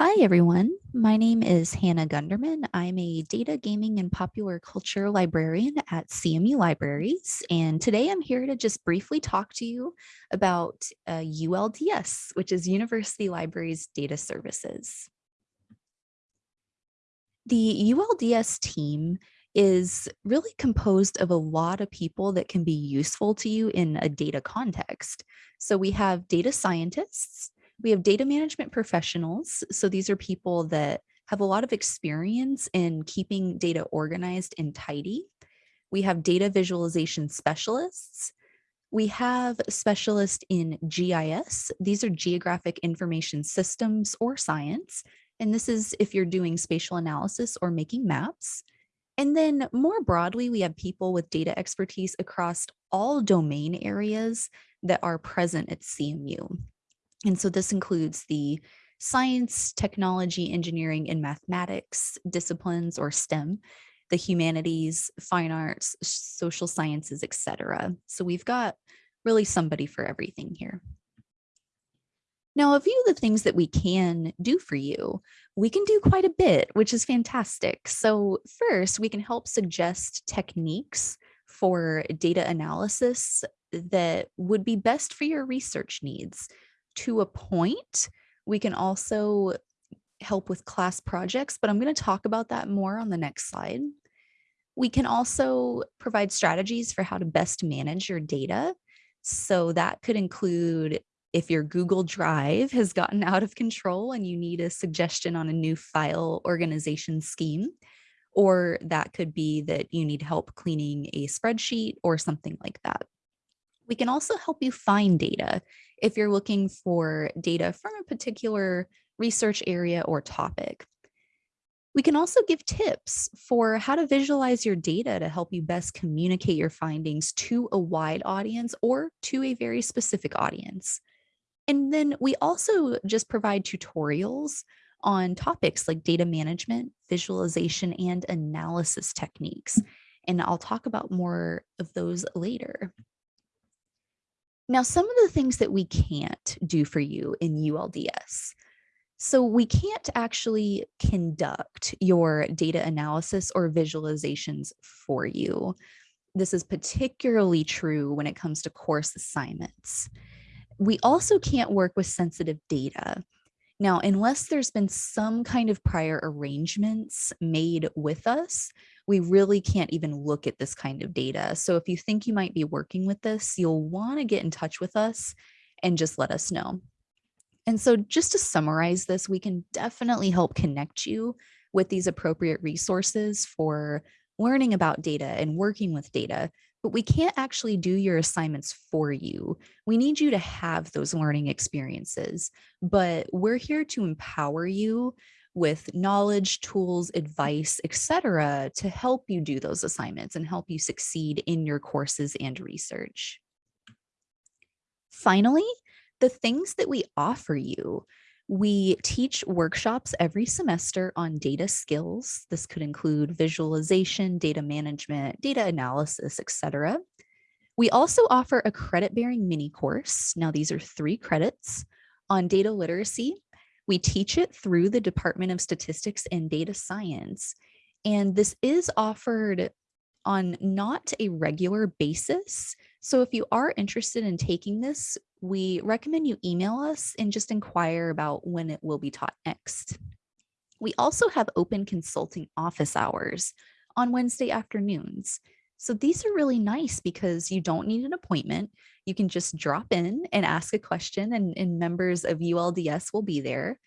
Hi, everyone. My name is Hannah Gunderman. I'm a data gaming and popular culture librarian at CMU Libraries. And today I'm here to just briefly talk to you about uh, ULDS, which is University Libraries Data Services. The ULDS team is really composed of a lot of people that can be useful to you in a data context. So we have data scientists, we have data management professionals. So these are people that have a lot of experience in keeping data organized and tidy. We have data visualization specialists. We have specialists in GIS. These are geographic information systems or science. And this is if you're doing spatial analysis or making maps. And then more broadly, we have people with data expertise across all domain areas that are present at CMU. And so this includes the science, technology, engineering, and mathematics disciplines or STEM, the humanities, fine arts, social sciences, etc. So we've got really somebody for everything here. Now, a few of the things that we can do for you, we can do quite a bit, which is fantastic. So first, we can help suggest techniques for data analysis that would be best for your research needs to a point. We can also help with class projects, but I'm going to talk about that more on the next slide. We can also provide strategies for how to best manage your data. So that could include if your Google Drive has gotten out of control and you need a suggestion on a new file organization scheme, or that could be that you need help cleaning a spreadsheet or something like that. We can also help you find data if you're looking for data from a particular research area or topic. We can also give tips for how to visualize your data to help you best communicate your findings to a wide audience or to a very specific audience. And then we also just provide tutorials on topics like data management, visualization, and analysis techniques. And I'll talk about more of those later. Now, some of the things that we can't do for you in ULDS. So we can't actually conduct your data analysis or visualizations for you. This is particularly true when it comes to course assignments. We also can't work with sensitive data. Now, unless there's been some kind of prior arrangements made with us, we really can't even look at this kind of data. So if you think you might be working with this, you'll want to get in touch with us and just let us know. And so just to summarize this, we can definitely help connect you with these appropriate resources for learning about data and working with data, but we can't actually do your assignments for you. We need you to have those learning experiences, but we're here to empower you with knowledge, tools, advice, etc., to help you do those assignments and help you succeed in your courses and research. Finally, the things that we offer you. We teach workshops every semester on data skills. This could include visualization, data management, data analysis, etc. We also offer a credit-bearing mini course. Now, these are three credits on data literacy, we teach it through the Department of Statistics and Data Science. And this is offered on not a regular basis. So if you are interested in taking this, we recommend you email us and just inquire about when it will be taught next. We also have open consulting office hours on Wednesday afternoons. So these are really nice because you don't need an appointment. You can just drop in and ask a question and, and members of ULDS will be there.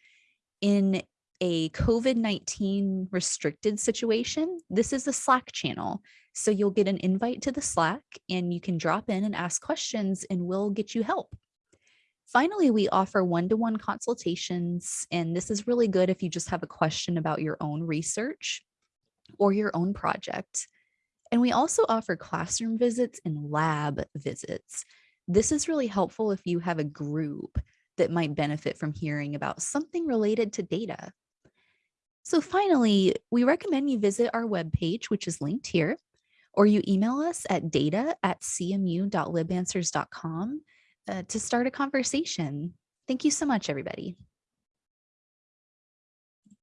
In a COVID-19 restricted situation, this is a Slack channel. So you'll get an invite to the Slack and you can drop in and ask questions and we'll get you help. Finally, we offer one-to-one -one consultations, and this is really good if you just have a question about your own research or your own project. And we also offer classroom visits and lab visits. This is really helpful if you have a group that might benefit from hearing about something related to data. So finally, we recommend you visit our webpage, which is linked here, or you email us at data at cmu.libanswers.com uh, to start a conversation. Thank you so much, everybody.